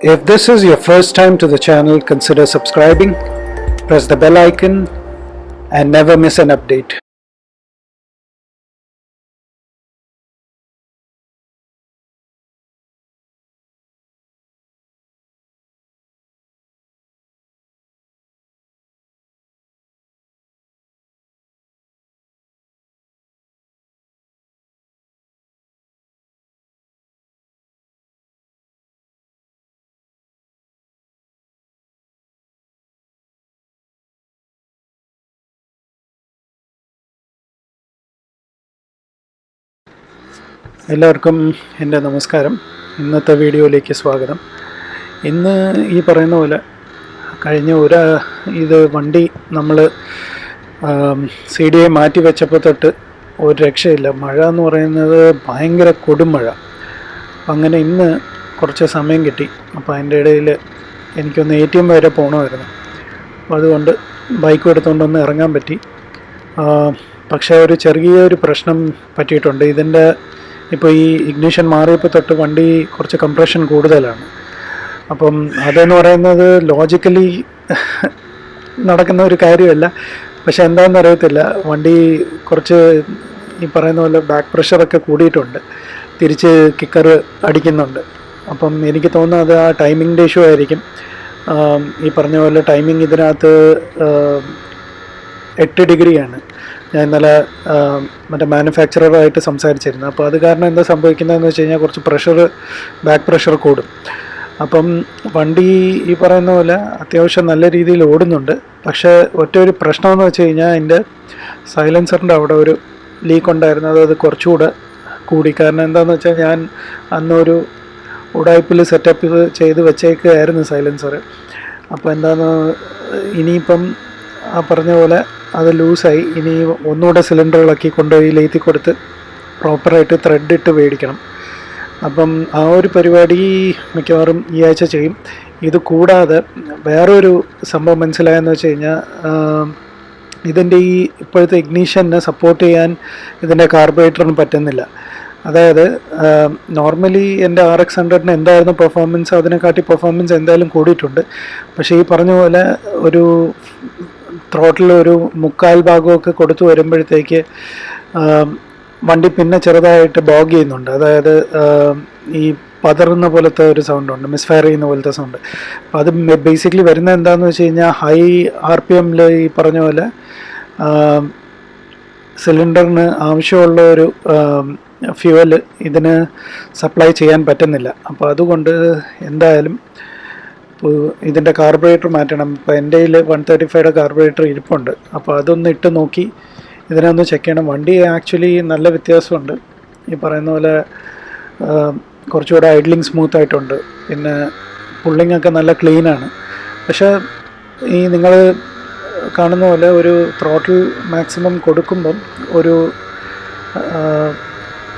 If this is your first time to the channel, consider subscribing, press the bell icon, and never miss an update. എല്ലാവർക്കും എന്റെ നമസ്കാരം. ഇന്നത്തെ വീഡിയോയിലേക്ക് സ്വാഗതം. ഇന്ന് ഈ പറയുന്ന പോലെ കഴിഞ്ഞ ഒരു ഇത് വണ്ടി നമ്മൾ സി ഡി ഐ മാറ്റി വെച്ചപ്പോൾ തൊട്ട് ഒരു രക്ഷയില്ല. മഴ എന്ന് പറയുന്നത് ഭയങ്കര കൊടുമഴ അങ്ങനെ ഇന്ന് കുറച്ച് സമയം കിട്ടി. അപ്പോൾ അതിന്റെ ഇടയിൽ എനിക്കൊന്ന് എ ടി എം വരെ പോകണമായിരുന്നു. അപ്പോൾ അതുകൊണ്ട് ബൈക്ക് എടുത്തുകൊണ്ടൊന്ന് ഇറങ്ങാൻ പറ്റി. പക്ഷേ ഒരു ചെറിയൊരു പ്രശ്നം പറ്റിയിട്ടുണ്ട്. ഇതിന്റെ ഇപ്പോൾ ഈ ഇഗ്നിഷൻ മാറിയപ്പോൾ തൊട്ട് വണ്ടി കുറച്ച് കംപ്രഷൻ കൂടുതലാണ്. അപ്പം അതെന്ന് പറയുന്നത് ലോജിക്കലി നടക്കുന്ന ഒരു കാര്യമല്ല. പക്ഷെ എന്താണെന്ന് അറിയത്തില്ല. വണ്ടി കുറച്ച് ഈ പറയുന്ന പോലെ ബാക്ക് പ്രഷറൊക്കെ കൂടിയിട്ടുണ്ട്. തിരിച്ച് കിക്കർ അടിക്കുന്നുണ്ട്. അപ്പം എനിക്ക് തോന്നുന്നത് ആ ടൈമിങ്ങിന്റെ ഇഷ്യൂ ആയിരിക്കും. ഈ പറഞ്ഞ പോലെ ടൈമിംഗ് ഇതിനകത്ത് എട്ട് ഡിഗ്രിയാണ്. ഞാൻ ഇന്നലെ മറ്റേ മാനുഫാക്ചററായിട്ട് സംസാരിച്ചിരുന്നു. അപ്പോൾ അത് കാരണം എന്താ സംഭവിക്കുന്നതെന്ന് വെച്ച് കഴിഞ്ഞാൽ കുറച്ച് പ്രഷർ ബാക്ക് പ്രഷർ കൂടും. അപ്പം വണ്ടി ഈ പറയുന്ന പോലെ അത്യാവശ്യം നല്ല രീതിയിൽ ഓടുന്നുണ്ട്. പക്ഷേ ഒറ്റ ഒരു പ്രശ്നമെന്ന് വെച്ച് കഴിഞ്ഞാൽ അതിന്റെ സൈലൻസറിന്റെ അവിടെ ഒരു ലീക്ക് ഉണ്ടായിരുന്നു. അത് കുറച്ചുകൂടെ കൂടി. കാരണം എന്താണെന്ന് വെച്ചാൽ ഞാൻ അന്നൊരു ഉടായ്പിൽ സെറ്റപ്പ് ചെയ്ത് വെച്ചേക്കുകയായിരുന്നു സൈലൻസർ അപ്പോൾ എന്താണെന്ന് ഇനിയിപ്പം ആ പറഞ്ഞ പോലെ അത് ലൂസായി. ഇനി ഒന്നുകൂടെ സിലിണ്ടറുകളൊക്കെ കൊണ്ടുപോയി ലേത്തി കൊടുത്ത് പ്രോപ്പറായിട്ട് ത്രെഡ് ഇട്ട് മേടിക്കണം അപ്പം ആ ഒരു പരിപാടി മിക്കവാറും ഈ ആഴ്ച ചെയ്യും. ഇത് കൂടാതെ വേറൊരു സംഭവം മനസ്സിലായെന്ന് വെച്ച് കഴിഞ്ഞാൽ ഇതിന്റെ ഈ ഇപ്പോഴത്തെ ഇഗ്നീഷനെ സപ്പോർട്ട് ചെയ്യാൻ ഇതിന്റെ കാർബറേറ്ററിന് പറ്റുന്നില്ല. അതായത് നോർമലി എന്റെ ആർ എക്സ് ഹൺഡ്രഡിന് എന്തായിരുന്നു പെർഫോമൻസ് അതിനെക്കാട്ടി പെർഫോമൻസ് എന്തായാലും കൂടിയിട്ടുണ്ട്. പക്ഷേ ഈ പറഞ്ഞ പോലെ ഒരു ത്രോട്ടിൽ ഒരു മുക്കാൽ ഭാഗമൊക്കെ കൊടുത്തു വരുമ്പോഴത്തേക്ക് വണ്ടി പിന്നെ ചെറുതായിട്ട് ബോഗ് ചെയ്യുന്നുണ്ട്. അതായത് ഈ പതറുന്ന പോലത്തെ ഒരു സൗണ്ട് ഉണ്ട് മിസ്ഫയർ ചെയ്യുന്ന പോലത്തെ സൗണ്ട്. അപ്പോൾ അത് ബേസിക്കലി വരുന്നത് എന്താണെന്ന് വെച്ച് കഴിഞ്ഞാൽ ഹൈ ആർ പി എമ്മിൽ ഈ പറഞ്ഞ പോലെ സിലിണ്ടറിന് ആവശ്യമുള്ള ഒരു ഫ്യൂവൽ ഇതിന് സപ്ലൈ ചെയ്യാൻ പറ്റുന്നില്ല. അപ്പോൾ അതുകൊണ്ട് എന്തായാലും ഇതിന്റെ കാർബറേറ്റർ മാറ്റണം. ഇപ്പോൾ എന്റെ കയ്യിൽ വൺ തേർട്ടി ഫൈവയുടെ കാർബറേറ്റർ ഇരിപ്പുണ്ട്. അപ്പോൾ അതൊന്ന് ഇട്ട് നോക്കി ഇതിനൊന്ന് ചെക്ക് ചെയ്യണം. വണ്ടി ആക്ച്വലി നല്ല വ്യത്യാസമുണ്ട്. ഈ പറയുന്ന പോലെ കുറച്ചുകൂടെ ഐഡ്ലിങ് സ്മൂത്ത് ആയിട്ടുണ്ട്. പിന്നെ പുള്ളിങ് ഒക്കെ നല്ല ക്ലീനാണ് പക്ഷേ ഈ നിങ്ങൾ കാണുന്ന പോലെ ഒരു ത്രോട്ടിൽ മാക്സിമം കൊടുക്കുമ്പം ഒരു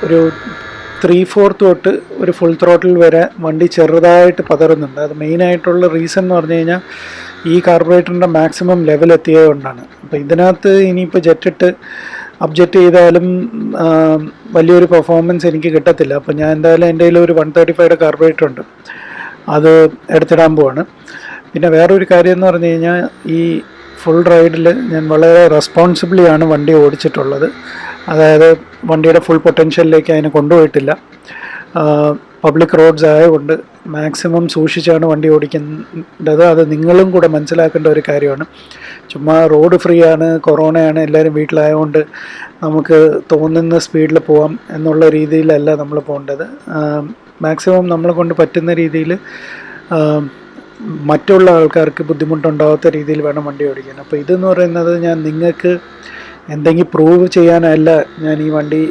ഒരു ത്രീ ഫോർത്ത് തൊട്ട് ഒരു ഫുൾ ത്രോട്ടിൽ വരെ വണ്ടി ചെറുതായിട്ട് പതറുന്നുണ്ട്. അത് മെയിനായിട്ടുള്ള റീസൺ എന്ന് പറഞ്ഞു കഴിഞ്ഞാൽ ഈ കാർബറേറ്ററിന്റെ മാക്സിമം ലെവൽ എത്തിയത് കൊണ്ടാണ്. അപ്പോൾ ഇതിനകത്ത് ഇനിയിപ്പോൾ ജെറ്റിട്ട് അബ്ജക്റ്റ് ചെയ്താലും വലിയൊരു പെർഫോമൻസ് എനിക്ക് കിട്ടത്തില്ല. അപ്പോൾ ഞാൻ എന്തായാലും എന്റെ കയ്യിൽ ഒരു വൺ തേർട്ടി ഫൈവയുടെ കാർബറേറ്റർ ഉണ്ട്. അത് എടുത്തിടാൻ പോവാണ്. പിന്നെ വേറൊരു കാര്യം എന്ന് പറഞ്ഞു കഴിഞ്ഞാൽ ഈ ഫുൾ റൈഡിൽ ഞാൻ വളരെ റെസ്പോൺസിബിളിയാണ് വണ്ടി ഓടിച്ചിട്ടുള്ളത്. അതായത് വണ്ടിയുടെ ഫുൾ പൊട്ടൻഷ്യലിലേക്ക് അതിനെ കൊണ്ടുപോയിട്ടില്ല. പബ്ലിക് റോഡ്സ് ആയതുകൊണ്ട് മാക്സിമം സൂക്ഷിച്ചാണ് വണ്ടി ഓടിക്കേണ്ടത്. അത് നിങ്ങളും കൂടെ മനസ്സിലാക്കേണ്ട ഒരു കാര്യമാണ്. ചുമ്മാ റോഡ് ഫ്രീ ആണ് കൊറോണയാണ് എല്ലാവരും വീട്ടിലായതുകൊണ്ട് നമുക്ക് തോന്നുന്ന സ്പീഡിൽ പോവാം എന്നുള്ള രീതിയിലല്ല നമ്മൾ പോകേണ്ടത്. മാക്സിമം നമ്മളെ കൊണ്ട് പറ്റുന്ന രീതിയിൽ മറ്റുള്ള ആൾക്കാർക്ക് ബുദ്ധിമുട്ടുണ്ടാവാത്ത രീതിയിൽ വേണം വണ്ടി ഓടിക്കാൻ. അപ്പോൾ ഇതെന്ന് പറയുന്നത് ഞാൻ നിങ്ങൾക്ക് എന്തെങ്കിലും പ്രൂവ് ചെയ്യാനല്ല ഞാൻ ഈ വണ്ടി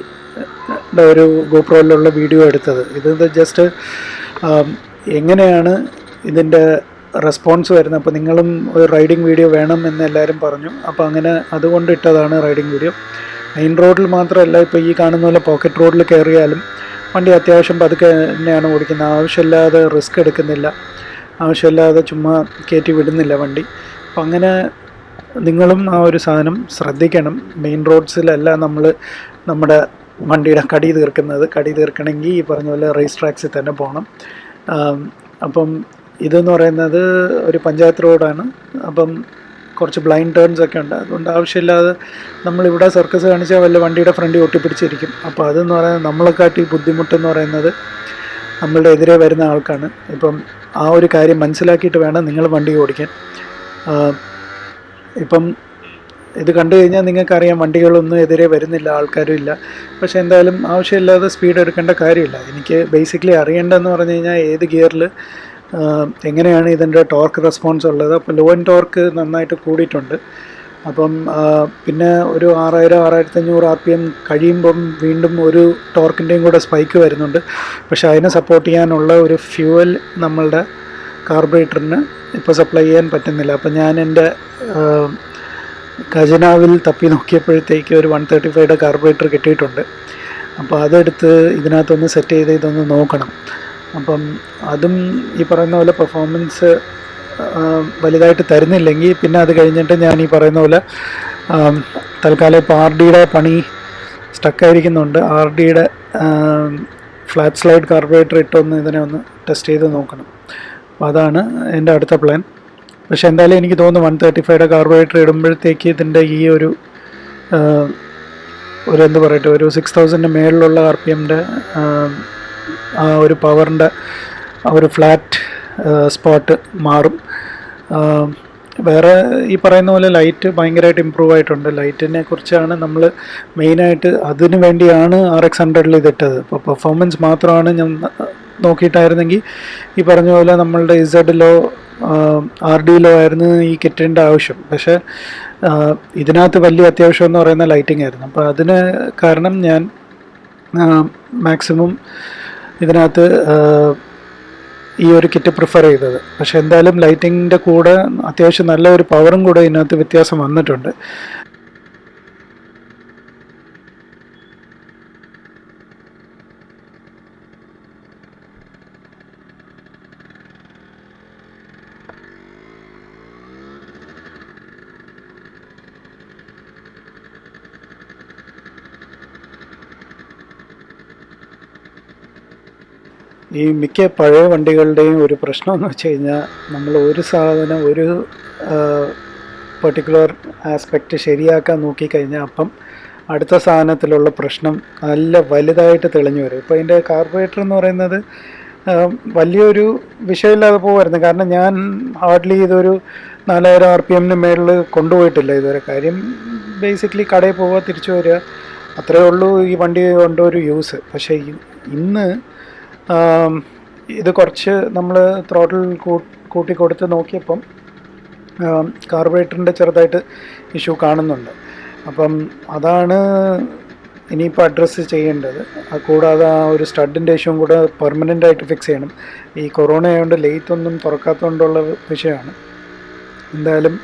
ഒരു ഗോപ്രോയിലുള്ള വീഡിയോ എടുത്തത്. ഇത് ജസ്റ്റ് എങ്ങനെയാണ് ഇതിന്റെ റെസ്പോൺസ് വരുന്നത്? അപ്പോൾ നിങ്ങളും ഒരു റൈഡിങ് വീഡിയോ വേണം എന്ന് എല്ലാവരും പറഞ്ഞു. അപ്പോൾ അങ്ങനെ അതുകൊണ്ട് ഇട്ടതാണ് റൈഡിങ് വീഡിയോ മെയിൻ റോഡിൽ മാത്രമല്ല ഇപ്പോൾ ഈ കാണുന്ന പോലെ പോക്കറ്റ് റോഡിൽ കയറിയാലും വണ്ടി അത്യാവശ്യം പതുക്കെ തന്നെയാണ് ഓടിക്കുന്നത്. ആവശ്യമില്ലാതെ റിസ്ക് എടുക്കുന്നില്ല. ആവശ്യമില്ലാതെ ചുമ്മാ കയറ്റി വിടുന്നില്ല വണ്ടി. അപ്പം അങ്ങനെ നിങ്ങളും ആ ഒരു സാധനം ശ്രദ്ധിക്കണം. മെയിൻ റോഡ്സിലല്ല നമ്മൾ നമ്മുടെ വണ്ടിയുടെ കടി തീർക്കുന്നത്. കടി തീർക്കണമെങ്കിൽ ഈ പറഞ്ഞ പോലെ റേസ് ട്രാക്സിൽ തന്നെ പോകണം അപ്പം ഇതെന്ന് പറയുന്നത് ഒരു പഞ്ചായത്ത് റോഡാണ്. അപ്പം കുറച്ച് ബ്ലൈൻഡ് ടേൺസ് ഒക്കെ ഉണ്ട്. അതുകൊണ്ട് ആവശ്യമില്ലാതെ നമ്മളിവിടെ സർക്കസ് കാണിച്ചാൽ വല്ല വണ്ടിയുടെ ഫ്രണ്ട് ഒട്ടിപ്പിടിച്ചിരിക്കും. അപ്പോൾ അതെന്ന് പറയുന്നത് നമ്മളെക്കാട്ടി ബുദ്ധിമുട്ടെന്ന് പറയുന്നത് നമ്മളുടെ എതിരെ വരുന്ന ആൾക്കാണ്. ഇപ്പം ആ ഒരു കാര്യം മനസ്സിലാക്കിയിട്ട് വേണം നിങ്ങൾ വണ്ടി ഓടിക്കാൻ. ഇപ്പം ഇത് കണ്ടു കഴിഞ്ഞാൽ നിങ്ങൾക്കറിയാം വണ്ടികളൊന്നും എതിരെ വരുന്നില്ല ആൾക്കാരും ഇല്ല. പക്ഷെ എന്തായാലും ആവശ്യമില്ലാതെ സ്പീഡ് എടുക്കേണ്ട കാര്യമില്ല. എനിക്ക് ബേസിക്കലി അറിയേണ്ടതെന്ന് പറഞ്ഞു കഴിഞ്ഞാൽ ഏത് ഗിയറിൽ എങ്ങനെയാണ് ഇതിന്റെ ടോർക്ക് റെസ്പോൺസ് ഉള്ളത്. അപ്പോൾ ലോ ടോർക്ക് നന്നായിട്ട് കൂടിയിട്ടുണ്ട്. അപ്പം പിന്നെ ഒരു ആറായിരം ആറായിരത്തി അഞ്ഞൂറ് ആർ പി എം കഴിയുമ്പം വീണ്ടും ഒരു ടോർക്കിന്റെയും കൂടെ സ്പൈക്ക് വരുന്നുണ്ട്. പക്ഷെ അതിനെ സപ്പോർട്ട് ചെയ്യാനുള്ള ഒരു ഫ്യൂവൽ നമ്മളുടെ കാർബറേറ്ററിന് ഇപ്പോൾ സപ്ലൈ ചെയ്യാൻ പറ്റുന്നില്ല. അപ്പോൾ ഞാൻ എന്റെ ഖജനാവിൽ തപ്പി നോക്കിയപ്പോഴത്തേക്ക് ഒരു വൺ തേർട്ടി ഫൈവയുടെ കാർബറേറ്റർ കിട്ടിയിട്ടുണ്ട്. അപ്പോൾ അതെടുത്ത് ഇതിനകത്തൊന്ന് സെറ്റ് ചെയ്ത് ഇതൊന്ന് നോക്കണം. അപ്പം അതും ഈ പറയുന്ന പോലെ പെർഫോമൻസ് വലുതായിട്ട് തരുന്നില്ലെങ്കിൽ പിന്നെ അത് കഴിഞ്ഞിട്ട് ഞാൻ ഈ പറയുന്ന പോലെ തൽക്കാലം ഇപ്പോൾ ആർ ഡിയുടെ പണി സ്റ്റക്കായിരിക്കുന്നുണ്ട് ആർ ഡിയുടെ ഫ്ലാറ്റ് സ്ലൈഡ് കാർബറേറ്റർ ഇട്ടൊന്ന് ഇതിനെ ഒന്ന് ടെസ്റ്റ് ചെയ്ത് നോക്കണം. അപ്പോൾ അതാണ് എന്റെ അടുത്ത പ്ലാൻ പക്ഷെ എന്തായാലും എനിക്ക് തോന്നുന്നു വൺ തേർട്ടി ഫൈവയുടെ കാർബോഹൈഡ്രേറ്റ് ഇടുമ്പോഴത്തേക്ക് ഇതിന്റെ ഈ ഒരു ഒരു എന്ത് പറയട്ടെ ഒരു സിക്സ് തൗസൻഡിന്റെ മേളിലുള്ള ആർ പി എമ്മിന്റെ ആ ഒരു പവറിന്റെ ആ ഒരു ഫ്ലാറ്റ് സ്പോട്ട് മാറും. വേറെ ഈ പറയുന്ന പോലെ ലൈറ്റ് ഭയങ്കരമായിട്ട് ഇമ്പ്രൂവ് ആയിട്ടുണ്ട്. ലൈറ്റിനെ കുറിച്ചാണ് നമ്മൾ മെയിനായിട്ട് അതിനു വേണ്ടിയാണ് ആർ എക്സ് ഹൺഡ്രഡിൽ ഇതിട്ടത്. അപ്പോൾ പെർഫോമൻസ് മാത്രമാണ് ഞാൻ നോക്കിയിട്ടായിരുന്നെങ്കിൽ ഈ പറഞ്ഞ പോലെ നമ്മളുടെ ഇസഡിലോ ആർ ഡിയിലോ ആയിരുന്നു ഈ കിറ്റിന്റെ ആവശ്യം. പക്ഷേ ഇതിനകത്ത് വലിയ അത്യാവശ്യം എന്ന് പറയുന്ന ലൈറ്റിംഗ് ആയിരുന്നു. അപ്പോൾ അതിന് കാരണം ഞാൻ മാക്സിമം ഇതിനകത്ത് ഈ ഒരു കിറ്റ് പ്രിഫർ ചെയ്തത്. പക്ഷെ എന്തായാലും ലൈറ്റിങ്ങിന്റെ കൂടെ അത്യാവശ്യം നല്ല ഒരു പവറും കൂടെ ഇതിനകത്ത് വ്യത്യാസം വന്നിട്ടുണ്ട്. ഈ മിക്ക പഴയ വണ്ടികളുടെയും ഒരു പ്രശ്നം എന്ന് വെച്ച് കഴിഞ്ഞാൽ നമ്മൾ ഒരു സാധനം ഒരു പെർട്ടിക്കുലർ ആസ്പെക്റ്റ് ശരിയാക്കാൻ നോക്കിക്കഴിഞ്ഞാൽ അപ്പം അടുത്ത സാധനത്തിലുള്ള പ്രശ്നം നല്ല വലുതായിട്ട് തെളിഞ്ഞു വരും. ഇപ്പോൾ അതിന്റെ കാർബറേറ്റർ എന്ന് പറയുന്നത് വലിയൊരു വിഷയമില്ലാതെ പോകുമായിരുന്നു കാരണം ഞാൻ ഹാർഡ്ലി ഇതൊരു നാലായിരം ആർ പി എമ്മിന് മേളിൽ കൊണ്ടുപോയിട്ടില്ല ഇതുവരെ. കാര്യം ബേസിക്കലി കടയിൽ പോവുക തിരിച്ചു വരിക അത്രയേ ഉള്ളൂ ഈ വണ്ടി കൊണ്ടൊരു യൂസ് പക്ഷേ ഇന്ന് ഇത് കുറച്ച് നമ്മൾ ത്രോട്ടിൽ കൂട്ടി കൊടുത്ത് നോക്കിയപ്പം കാർബറേറ്ററിന്റെ ചെറുതായിട്ട് ഇഷ്യൂ കാണുന്നുണ്ട്. അപ്പം അതാണ് ഇനിയിപ്പോൾ അഡ്രസ്സ് ചെയ്യേണ്ടത്. കൂടാതെ ആ ഒരു സ്റ്റഡിന്റെ ഇഷ്യൂ കൂടെ പെർമനന്റ് ആയിട്ട് ഫിക്സ് ചെയ്യണം. ഈ കൊറോണ ആയതുകൊണ്ട് ലേറ്റ് ഒന്നും തുറക്കാത്തതുകൊണ്ടുള്ള വിഷയമാണ്. എന്തായാലും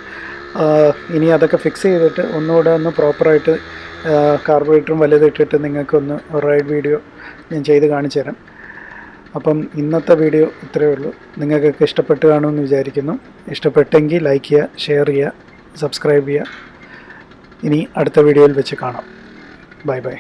ഇനി അതൊക്കെ ഫിക്സ് ചെയ്തിട്ട് ഒന്നുകൂടെ ഒന്ന് പ്രോപ്പറായിട്ട് കാർബറേറ്ററും വലുതിട്ടിട്ട് നിങ്ങൾക്കൊന്ന് റൈഡ് വീഡിയോ ഞാൻ ചെയ്ത് കാണിച്ചു തരാം അപ്പം ഇന്നത്തെ വീഡിയോ ഇത്രയേ ഉള്ളൂ. നിങ്ങൾക്കൊക്കെ ഇഷ്ടപ്പെട്ട് കാണുമെന്ന് വിചാരിക്കുന്നു. ഇഷ്ടപ്പെട്ടെങ്കിൽ ലൈക്ക് ചെയ്യുക ഷെയർ ചെയ്യുക സബ്സ്ക്രൈബ് ചെയ്യുക. ഇനി അടുത്ത വീഡിയോയിൽ വെച്ച് കാണാം. Bye bye